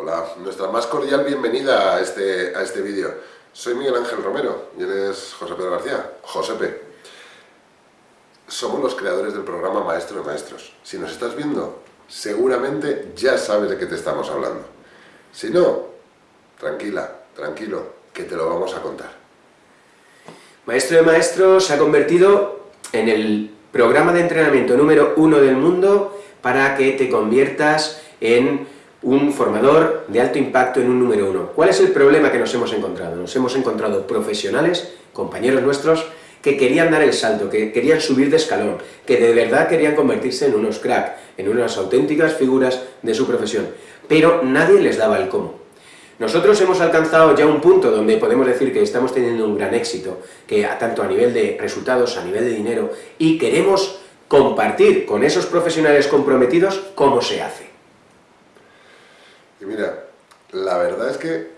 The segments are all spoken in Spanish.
Hola, nuestra más cordial bienvenida a este, a este vídeo. Soy Miguel Ángel Romero y él es José Pedro García, Josepe. Somos los creadores del programa Maestro de Maestros. Si nos estás viendo, seguramente ya sabes de qué te estamos hablando. Si no, tranquila, tranquilo, que te lo vamos a contar. Maestro de Maestros se ha convertido en el programa de entrenamiento número uno del mundo para que te conviertas en un formador de alto impacto en un número uno. ¿Cuál es el problema que nos hemos encontrado? Nos hemos encontrado profesionales, compañeros nuestros, que querían dar el salto, que querían subir de escalón, que de verdad querían convertirse en unos crack, en unas auténticas figuras de su profesión, pero nadie les daba el cómo. Nosotros hemos alcanzado ya un punto donde podemos decir que estamos teniendo un gran éxito, que tanto a nivel de resultados, a nivel de dinero, y queremos compartir con esos profesionales comprometidos cómo se hace. La verdad es que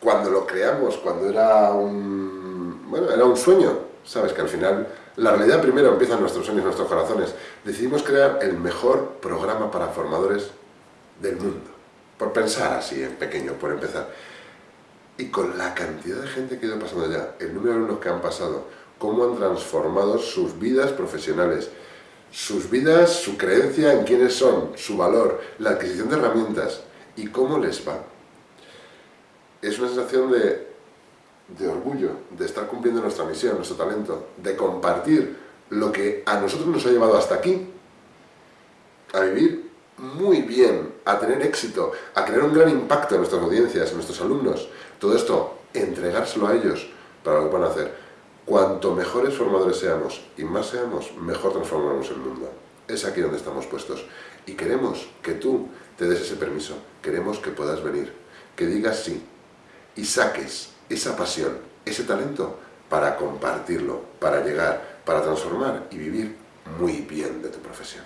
cuando lo creamos, cuando era un, bueno, era un sueño, sabes que al final la realidad primero empieza en nuestros sueños, nuestros corazones, decidimos crear el mejor programa para formadores del mundo, por pensar así en pequeño, por empezar. Y con la cantidad de gente que ha ido pasando ya, el número de alumnos que han pasado, cómo han transformado sus vidas profesionales, sus vidas, su creencia en quiénes son, su valor, la adquisición de herramientas y cómo les va. Es una sensación de, de orgullo, de estar cumpliendo nuestra misión, nuestro talento, de compartir lo que a nosotros nos ha llevado hasta aquí, a vivir muy bien, a tener éxito, a crear un gran impacto en nuestras audiencias, en nuestros alumnos. Todo esto, entregárselo a ellos para lo que van a hacer. Cuanto mejores formadores seamos y más seamos, mejor transformamos el mundo. Es aquí donde estamos puestos. Y queremos que tú te des ese permiso. Queremos que puedas venir, que digas sí y saques esa pasión, ese talento para compartirlo, para llegar, para transformar y vivir muy bien de tu profesión.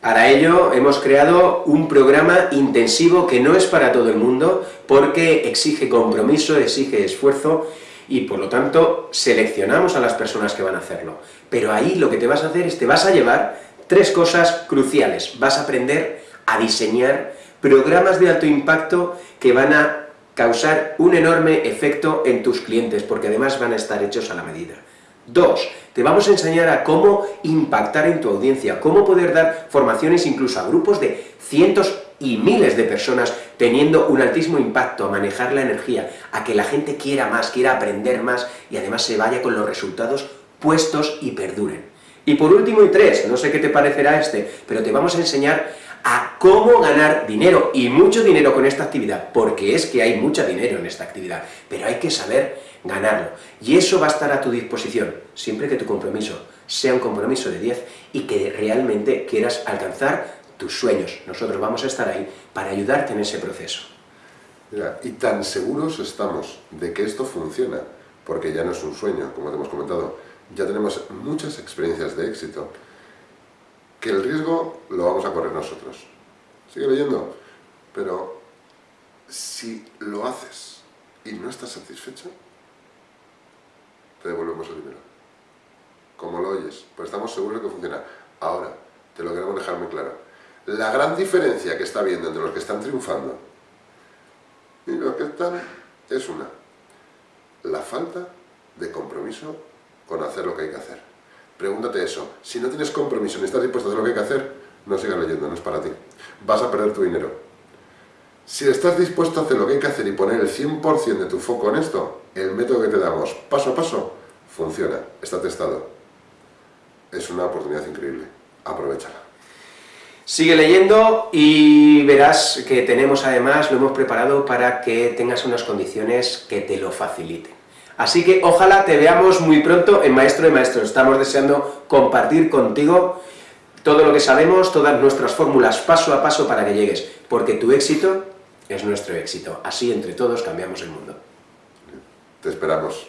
Para ello hemos creado un programa intensivo que no es para todo el mundo, porque exige compromiso, exige esfuerzo, y por lo tanto seleccionamos a las personas que van a hacerlo. Pero ahí lo que te vas a hacer es te vas a llevar tres cosas cruciales. Vas a aprender a diseñar programas de alto impacto que van a causar un enorme efecto en tus clientes, porque además van a estar hechos a la medida. Dos, te vamos a enseñar a cómo impactar en tu audiencia, cómo poder dar formaciones incluso a grupos de cientos y miles de personas teniendo un altísimo impacto a manejar la energía, a que la gente quiera más, quiera aprender más y además se vaya con los resultados puestos y perduren. Y por último y tres, no sé qué te parecerá este, pero te vamos a enseñar a cómo ganar dinero, y mucho dinero con esta actividad, porque es que hay mucho dinero en esta actividad, pero hay que saber ganarlo. Y eso va a estar a tu disposición, siempre que tu compromiso sea un compromiso de 10 y que realmente quieras alcanzar tus sueños. Nosotros vamos a estar ahí para ayudarte en ese proceso. Y tan seguros estamos de que esto funciona, porque ya no es un sueño, como te hemos comentado, ya tenemos muchas experiencias de éxito, que el riesgo lo vamos a correr nosotros. Sigue leyendo, pero si lo haces y no estás satisfecho, te devolvemos el dinero. Como lo oyes, pues estamos seguros de que funciona. Ahora, te lo queremos dejar muy claro. La gran diferencia que está viendo entre los que están triunfando y los que están es una. La falta de compromiso con hacer lo que hay que hacer. Pregúntate eso. Si no tienes compromiso ni estás dispuesto a hacer lo que hay que hacer, no sigas leyendo, no es para ti. Vas a perder tu dinero. Si estás dispuesto a hacer lo que hay que hacer y poner el 100% de tu foco en esto, el método que te damos, paso a paso, funciona, está testado. Es una oportunidad increíble. Aprovechala. Sigue leyendo y verás que tenemos además, lo hemos preparado para que tengas unas condiciones que te lo faciliten. Así que ojalá te veamos muy pronto en Maestro de Maestros. Estamos deseando compartir contigo todo lo que sabemos, todas nuestras fórmulas paso a paso para que llegues, porque tu éxito es nuestro éxito. Así entre todos cambiamos el mundo. Te esperamos.